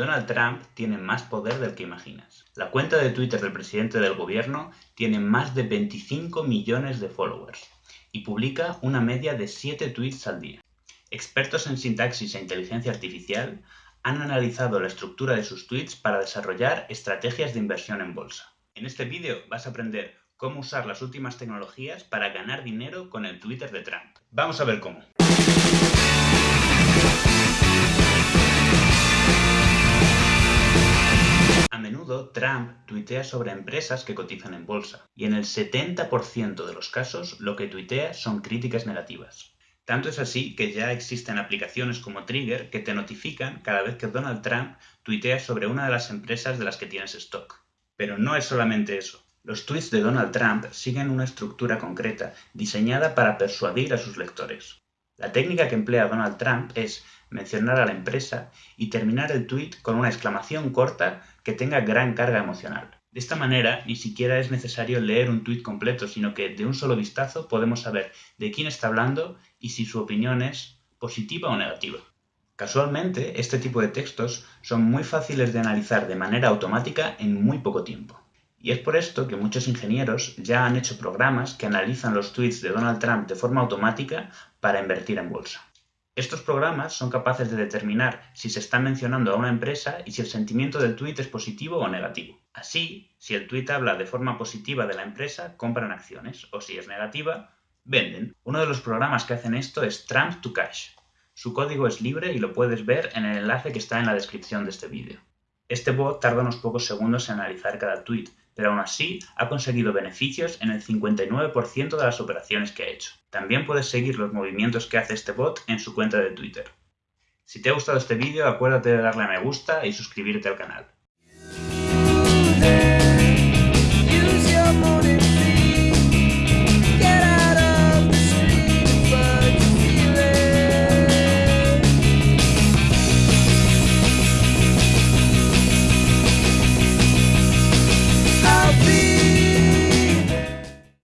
Donald Trump tiene más poder del que imaginas. La cuenta de Twitter del presidente del gobierno tiene más de 25 millones de followers y publica una media de 7 tweets al día. Expertos en sintaxis e inteligencia artificial han analizado la estructura de sus tweets para desarrollar estrategias de inversión en bolsa. En este vídeo vas a aprender cómo usar las últimas tecnologías para ganar dinero con el Twitter de Trump. Vamos a ver cómo. Trump tuitea sobre empresas que cotizan en bolsa, y en el 70% de los casos lo que tuitea son críticas negativas. Tanto es así que ya existen aplicaciones como Trigger que te notifican cada vez que Donald Trump tuitea sobre una de las empresas de las que tienes stock. Pero no es solamente eso. Los tweets de Donald Trump siguen una estructura concreta, diseñada para persuadir a sus lectores. La técnica que emplea Donald Trump es mencionar a la empresa y terminar el tweet con una exclamación corta que tenga gran carga emocional. De esta manera, ni siquiera es necesario leer un tweet completo, sino que de un solo vistazo podemos saber de quién está hablando y si su opinión es positiva o negativa. Casualmente, este tipo de textos son muy fáciles de analizar de manera automática en muy poco tiempo. Y es por esto que muchos ingenieros ya han hecho programas que analizan los tweets de Donald Trump de forma automática para invertir en bolsa. Estos programas son capaces de determinar si se está mencionando a una empresa y si el sentimiento del tweet es positivo o negativo. Así, si el tweet habla de forma positiva de la empresa, compran acciones, o si es negativa, venden. Uno de los programas que hacen esto es Trump to Cash. Su código es libre y lo puedes ver en el enlace que está en la descripción de este vídeo. Este bot tarda unos pocos segundos en analizar cada tweet, pero aún así ha conseguido beneficios en el 59% de las operaciones que ha hecho. También puedes seguir los movimientos que hace este bot en su cuenta de Twitter. Si te ha gustado este vídeo, acuérdate de darle a me gusta y suscribirte al canal.